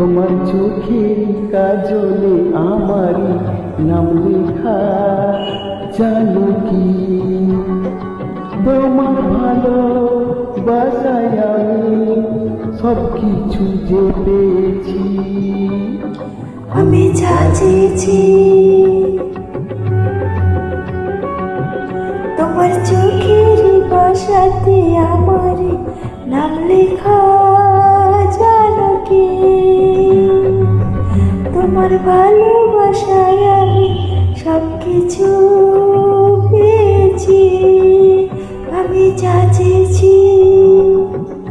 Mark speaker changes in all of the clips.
Speaker 1: তোমার চোখের কাজলে আমারই নাম লেখা, জানো কি? তোমার ভালো বাসায় আমি সব কিছু যে পেয়েছি
Speaker 2: আমি যা চেয়েছি তোমার চোখের বাসাতে আমার নাম লেখা ভালোবাসায় আমি সব কিছু পেয়েছি, আমি যা চেয়েছি।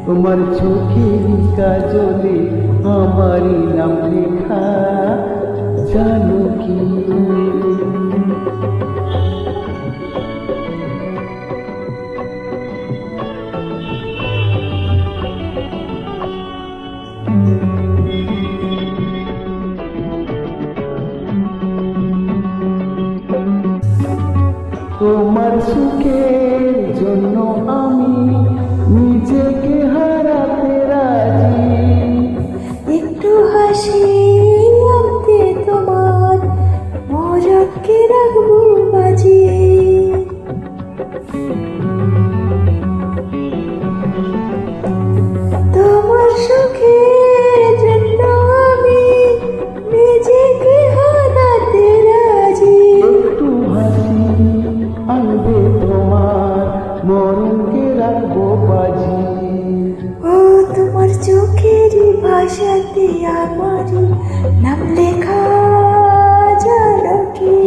Speaker 1: তোমার চোখে কাজলে আমারই নাম লেখা, জানো কি? তোমার সুখের জন্য আমি নিজেকে হারাতে রাজি।
Speaker 2: একটু হাসি চোখের ভাষাতে আমার নাম লেখা জানো কি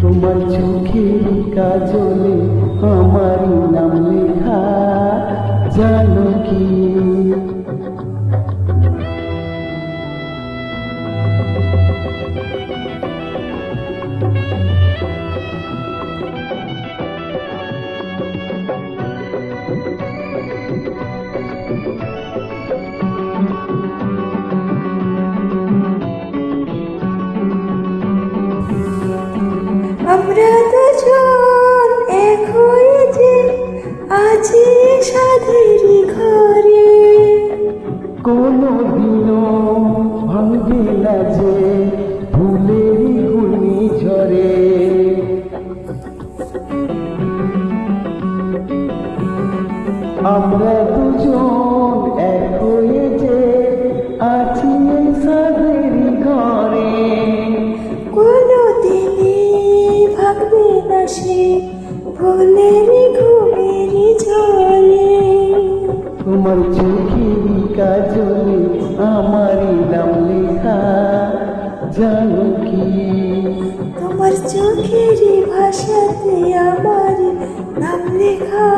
Speaker 1: তোমার চোখের কাজলে আমারই নাম লেখা জানো কি
Speaker 2: আমরা
Speaker 1: কোনো দিনও ভাঙবে না যে ফুলেরই গুণি ঝরে। আমরা দুজন নাম লেখা জানো কি?
Speaker 2: তোমার চোখের ভাষাতে আমার নাম লেখা